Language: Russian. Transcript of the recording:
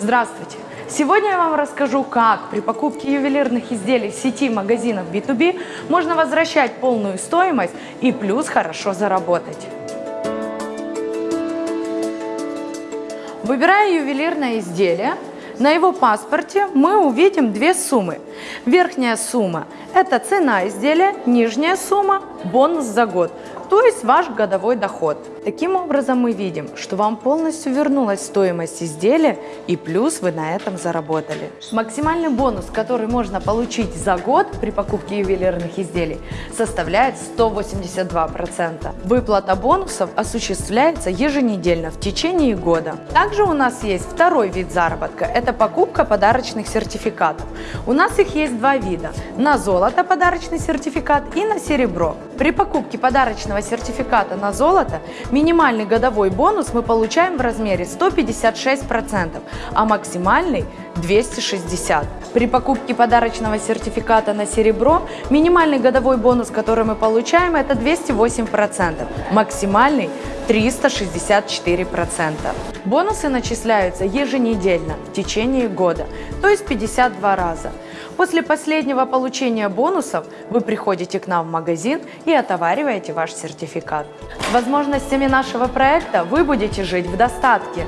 Здравствуйте! Сегодня я вам расскажу, как при покупке ювелирных изделий в сети магазинов B2B можно возвращать полную стоимость и плюс хорошо заработать. Выбирая ювелирное изделие, на его паспорте мы увидим две суммы. Верхняя сумма – это цена изделия, нижняя сумма – бонус за год то есть ваш годовой доход. Таким образом мы видим, что вам полностью вернулась стоимость изделия и плюс вы на этом заработали. Максимальный бонус, который можно получить за год при покупке ювелирных изделий, составляет 182%. Выплата бонусов осуществляется еженедельно в течение года. Также у нас есть второй вид заработка – это покупка подарочных сертификатов. У нас их есть два вида – на золото подарочный сертификат и на серебро. При покупке подарочного сертификата на золото минимальный годовой бонус мы получаем в размере 156%, а максимальный 260. При покупке подарочного сертификата на серебро минимальный годовой бонус, который мы получаем, это 208%, максимальный 364%. Бонусы начисляются еженедельно в течение года, то есть 52 раза. После последнего получения бонусов вы приходите к нам в магазин и отовариваете ваш сертификат. Возможностями нашего проекта вы будете жить в достатке.